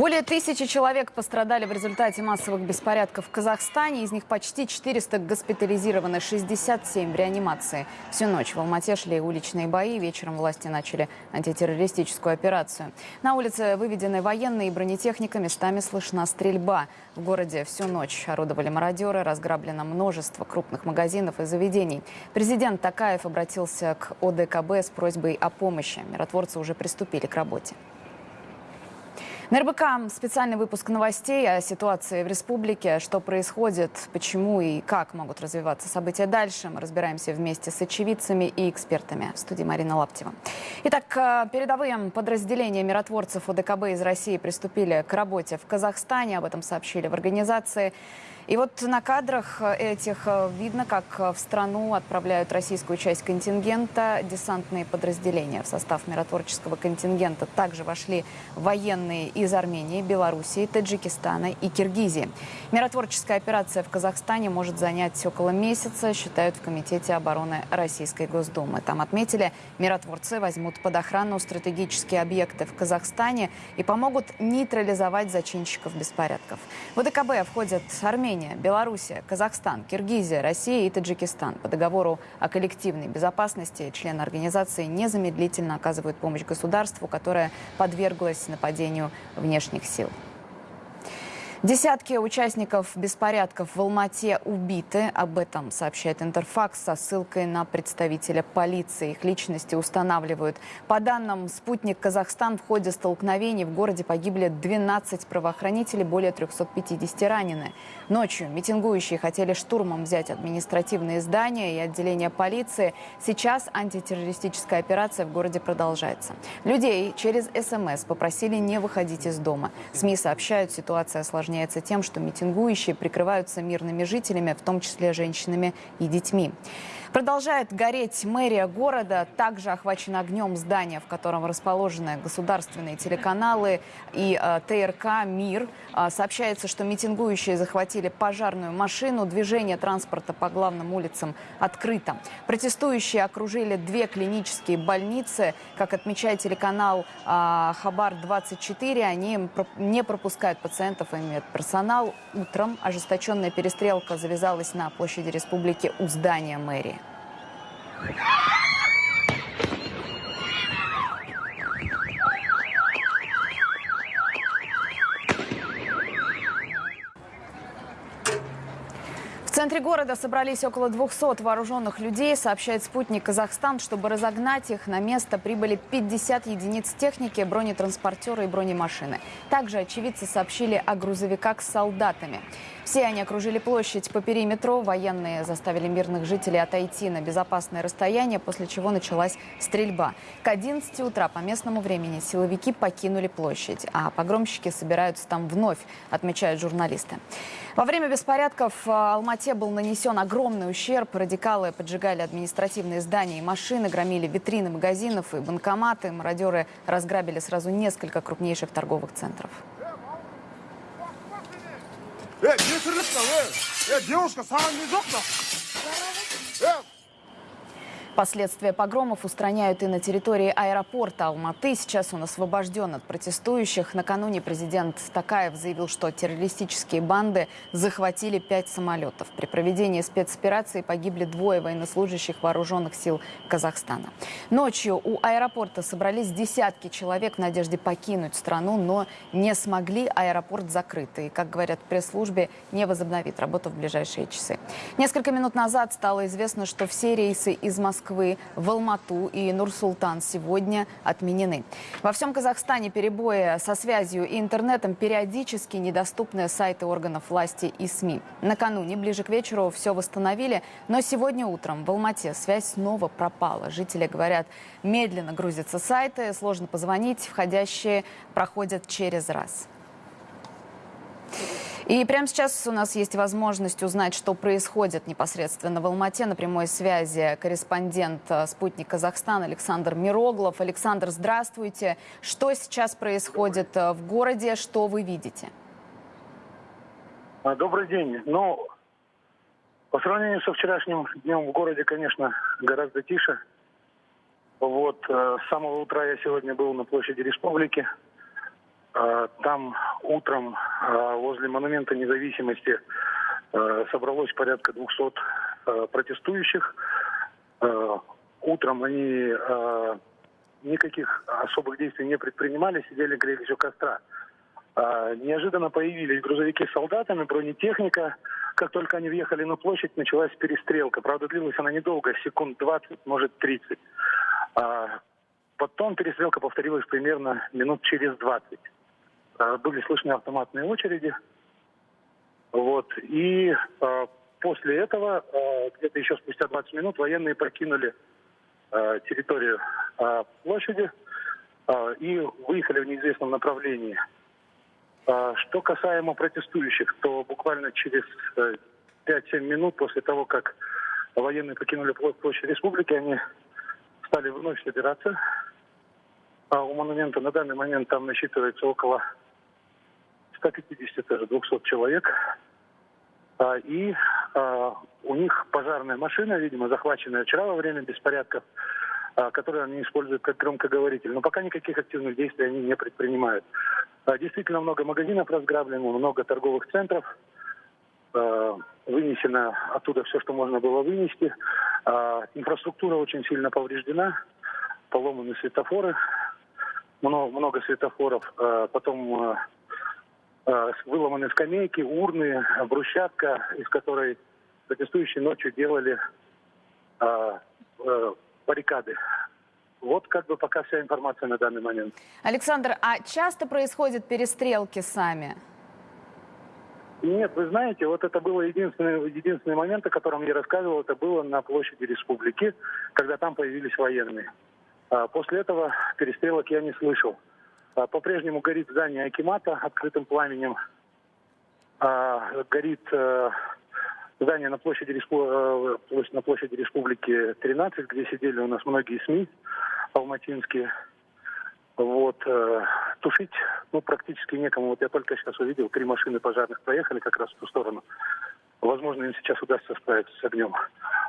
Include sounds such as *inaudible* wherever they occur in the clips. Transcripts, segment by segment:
Более тысячи человек пострадали в результате массовых беспорядков в Казахстане. Из них почти 400 госпитализированы, 67 в реанимации. Всю ночь в Алмате шли уличные бои. Вечером власти начали антитеррористическую операцию. На улице выведены военные и бронетехника. Местами слышна стрельба. В городе всю ночь орудовали мародеры. Разграблено множество крупных магазинов и заведений. Президент Такаев обратился к ОДКБ с просьбой о помощи. Миротворцы уже приступили к работе. На РБК специальный выпуск новостей о ситуации в республике, что происходит, почему и как могут развиваться события дальше. Мы разбираемся вместе с очевидцами и экспертами. В студии Марина Лаптева. Итак, э, передовые подразделения миротворцев ОДКБ из России приступили к работе в Казахстане. Об этом сообщили в организации. И вот на кадрах этих э, видно, как в страну отправляют российскую часть контингента десантные подразделения. В состав миротворческого контингента также вошли военные из Армении, Белоруссии, Таджикистана и Киргизии. Миротворческая операция в Казахстане может занять около месяца, считают в Комитете обороны Российской Госдумы. Там отметили, миротворцы возьмут под охрану стратегические объекты в Казахстане и помогут нейтрализовать зачинщиков беспорядков. В ДКБ входят Армения, Армения, Белоруссия, Казахстан, Киргизия, Россия и Таджикистан. По договору о коллективной безопасности члены организации незамедлительно оказывают помощь государству, которое подверглось нападению внешних сил. Десятки участников беспорядков в Алмате убиты. Об этом сообщает Интерфакс со ссылкой на представителя полиции. Их личности устанавливают. По данным «Спутник Казахстан» в ходе столкновений в городе погибли 12 правоохранителей, более 350 ранены. Ночью митингующие хотели штурмом взять административные здания и отделения полиции. Сейчас антитеррористическая операция в городе продолжается. Людей через СМС попросили не выходить из дома. СМИ сообщают, ситуация осложняется осложняется тем, что митингующие прикрываются мирными жителями, в том числе женщинами и детьми. Продолжает гореть мэрия города. Также охвачено огнем здание, в котором расположены государственные телеканалы и э, ТРК «Мир». Э, сообщается, что митингующие захватили пожарную машину. Движение транспорта по главным улицам открыто. Протестующие окружили две клинические больницы. Как отмечает телеканал э, «Хабар-24», они не пропускают пациентов и медперсонал. Утром ожесточенная перестрелка завязалась на площади республики у здания мэрии. В *laughs* центре города собрались около 200 вооруженных людей, сообщает спутник Казахстан. Чтобы разогнать их, на место прибыли 50 единиц техники, бронетранспортеры и бронемашины. Также очевидцы сообщили о грузовиках с солдатами. Все они окружили площадь по периметру. Военные заставили мирных жителей отойти на безопасное расстояние, после чего началась стрельба. К 11 утра по местному времени силовики покинули площадь, а погромщики собираются там вновь, отмечают журналисты. Во время беспорядков э, в Алмате был нанесен огромный ущерб. Радикалы поджигали административные здания и машины, громили витрины магазинов и банкоматы. Мародеры разграбили сразу несколько крупнейших торговых центров. Э, девушка, сам не Последствия погромов устраняют и на территории аэропорта Алматы. Сейчас он освобожден от протестующих. Накануне президент Такаев заявил, что террористические банды захватили пять самолетов. При проведении спецоперации погибли двое военнослужащих вооруженных сил Казахстана. Ночью у аэропорта собрались десятки человек в надежде покинуть страну, но не смогли. Аэропорт закрыт. И, как говорят в пресс-службе, не возобновит работу в ближайшие часы. Несколько минут назад стало известно, что все рейсы из Москвы Москвы в Алмату и Нур-Султан сегодня отменены. Во всем Казахстане перебои со связью и интернетом периодически недоступны сайты органов власти и СМИ. Накануне, ближе к вечеру, все восстановили, но сегодня утром в Алмате связь снова пропала. Жители говорят, медленно грузятся сайты, сложно позвонить, входящие проходят через раз. И прямо сейчас у нас есть возможность узнать, что происходит непосредственно в Алмате. На прямой связи корреспондент э, «Спутник Казахстан» Александр Мироглов. Александр, здравствуйте. Что сейчас происходит э, в городе? Что вы видите? А, добрый день. Ну, по сравнению со вчерашним днем в городе, конечно, гораздо тише. Вот, э, с самого утра я сегодня был на площади Республики. Э, Там утром э, возле монумента независимости э, собралось порядка 200 э, протестующих. Утром они никаких особых действий не предпринимали, сидели, грелись у костра. А, Неожиданно появились грузовики с солдатами, бронетехника. Как только они въехали на площадь, началась перестрелка. Правда, длилась она недолго, секунд 20, может 30. А, Потом перестрелка повторилась примерно минут через 20. А, Были слышны автоматные очереди. Вот. И а, после этого, а, где-то еще спустя 20 минут, военные покинули территорию площади и выехали в неизвестном направлении. Что касаемо протестующих, то буквально через э, 5-7 минут после того, как военные покинули площадь республики, они стали вновь собираться. У монумента на данный момент там насчитывается около 150, даже 200 человек. А, И а, у них пожарная машина, видимо, захваченная вчера во время беспорядков, а, которую они используют как громкоговоритель. Но пока никаких активных действий они не предпринимают. Действительно много магазинов разграблено, много торговых центров. Вынесено оттуда все, что можно было вынести. Инфраструктура очень сильно повреждена. Поломаны светофоры. Много, светофоров. Потом выломаны скамейки, урны, брусчатка, из которой протестующие ночью делали а, э, баррикады. Вот как бы пока вся информация на данный момент. Александр, а часто происходят перестрелки сами? Нет, вы знаете, вот это было единственный, единственный момент, о котором я рассказывал, это было на площади республики, когда там появились военные. А После этого перестрелок я не слышал. А, По-прежнему горит здание Акимата открытым пламенем. А, Горит э, здание на площади, э, на площади Республики 13, где сидели у нас многие СМИ алматинские. Вот, э, тушить, ну, практически некому. Вот я только сейчас увидел, три машины пожарных проехали как раз в ту сторону. Возможно, им сейчас удастся справиться с огнем.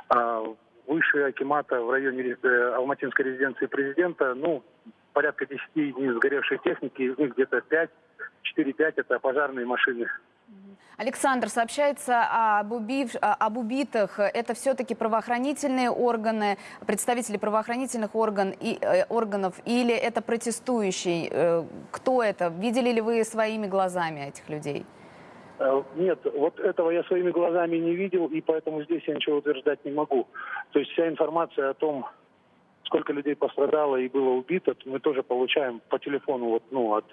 А выше Акимата в районе алматинской резиденции президента, ну, порядка 10 единиц сгоревшей техники, из них где-то 5, 4-5 это пожарные машины. Александр, сообщается об, убив- об убитых. Это все-таки правоохранительные органы, представители правоохранительных орган и, э, органов, или это протестующий? Э, Кто это? Видели ли вы своими глазами этих людей? Э, Нет, вот этого я своими глазами не видел, и поэтому здесь я ничего утверждать не могу. То есть вся информация о том, сколько людей пострадало и было убито, мы тоже получаем по телефону вот, ну, от,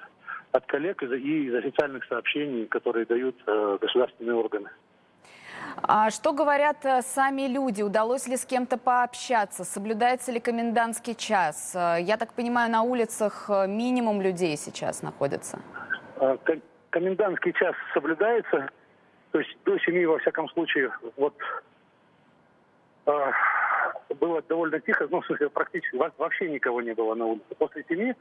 от коллег и из официальных сообщений, которые дают э, государственные органы. А что говорят э, сами люди? Удалось ли с кем-то пообщаться? Соблюдается ли комендантский час? Э, Я так понимаю, на улицах э, минимум людей сейчас находится. Ко- Комендантский час соблюдается, то есть до семи, во всяком случае, вот было довольно тихо, ну, в смысле, практически во- вообще никого не было на улице. После семи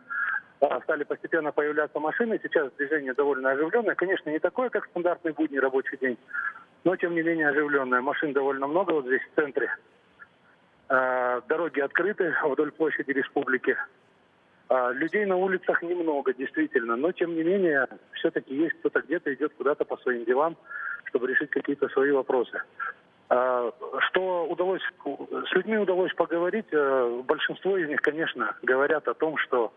э, стали постепенно появляться машины, сейчас движение довольно оживленное, конечно, не такое, как стандартный будний рабочий день, но, тем не менее, оживленное. Машин довольно много вот здесь, в центре. Э, Дороги открыты вдоль площади республики. А, Людей на улицах немного, действительно, но тем не менее, все-таки есть кто-то где-то идет куда-то по своим делам, чтобы решить какие-то свои вопросы. А, Что удалось, с людьми удалось поговорить, э, большинство из них, конечно, говорят о том, что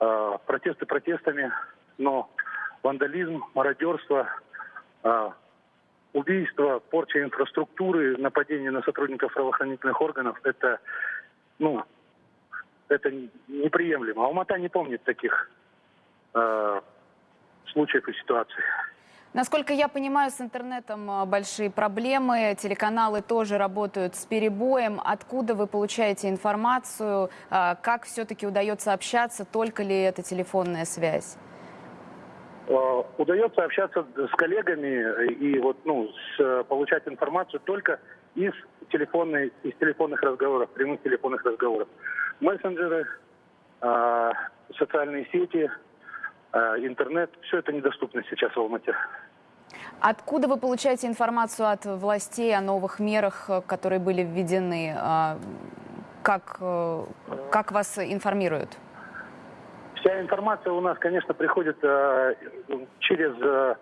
э, протесты протестами, но вандализм, мародерство, э, убийство, порча инфраструктуры, нападение на сотрудников правоохранительных органов – это, ну, это неприемлемо. Алмата не помнит таких э, случаев и ситуаций. Насколько я понимаю, с интернетом а, большие проблемы, телеканалы тоже работают с перебоем. Откуда вы получаете информацию? А, Как все-таки удается общаться? Только ли это телефонная связь? Э, удается общаться с коллегами и вот, ну, с- э, получать информацию только из, телефонной, из телефонных разговоров, прямых телефонных разговоров. Мессенджеры, э, социальные сети, э, интернет, все это недоступно сейчас в Алмате. Откуда вы получаете информацию от властей о новых мерах, э, которые были введены? А, Как, э, как вас информируют? Вся информация у нас, конечно, приходит э, через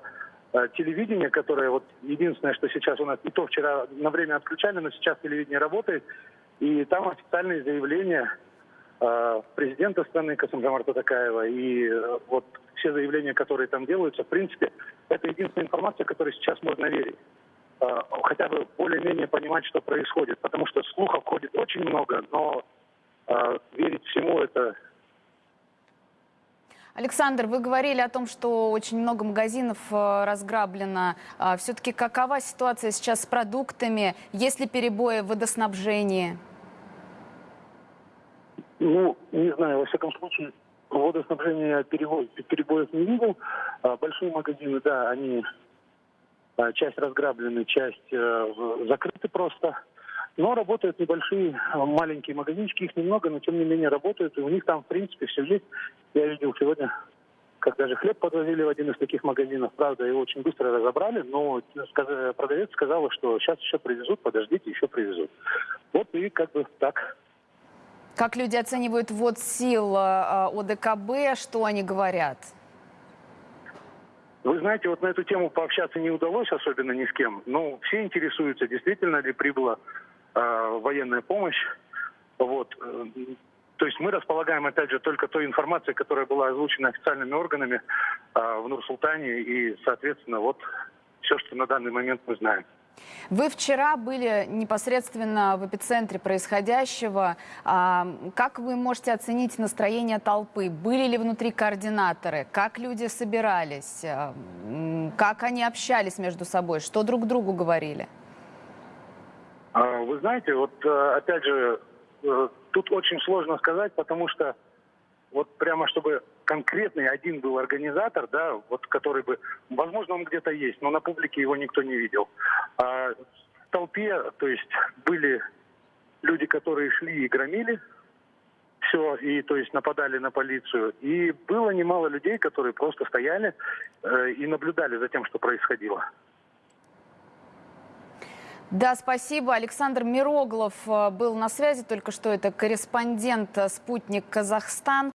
телевидение, которое вот единственное, что сейчас у нас не то вчера на время отключали, но сейчас телевидение работает, и там официальные заявления президента страны Касымжамарта Такаева и вот все заявления, которые там делаются, в принципе, это единственная информация, которой сейчас можно верить. Э, хотя бы более-менее понимать, что происходит, потому что слухов ходит очень много, но э, верить всему это Александр, вы говорили о том, что очень много магазинов э, разграблено. Все-таки какова ситуация сейчас с продуктами? Есть ли перебои в водоснабжении? Ну, не знаю, во всяком случае, водоснабжения перебоев, перебоев не видел. А, Большие магазины, да, они а, часть разграблены, часть э, закрыты просто. Но работают небольшие, а, маленькие магазинчики, их немного, но тем не менее работают. И у них там, в принципе, все есть. Я видел сегодня, как даже хлеб подвозили в один из таких магазинов. Правда, его очень быстро разобрали, но продавец сказал, что сейчас еще привезут, подождите, еще привезут. Вот и как бы так. Как люди оценивают ввод сил э, ОДКБ? Что они говорят? Вы знаете, вот на эту тему пообщаться не удалось особенно ни с кем. Но все интересуются, действительно ли прибыла э, военная помощь. Вот. э, То есть мы располагаем, опять же, только той информацией, которая была озвучена официальными органами э, в Нур-Султане. И, соответственно, вот все, что на данный момент мы знаем. Вы вчера были непосредственно в эпицентре происходящего. А, Как вы можете оценить настроение толпы? Были ли внутри координаторы? Как люди собирались? А, Как они общались между собой? Что друг другу говорили? А, Вы знаете, вот э, опять же, э, тут очень сложно сказать, потому что вот прямо чтобы конкретный один был организатор, да, вот который бы, возможно, он где-то есть, но на публике его никто не видел. А в толпе, то есть были люди, которые шли и громили все, и то есть нападали на полицию. И было немало людей, которые просто стояли э, и наблюдали за тем, что происходило. Да, спасибо. Александр Мироглов э, был на связи только что. Это корреспондент э, «Спутник Казахстан».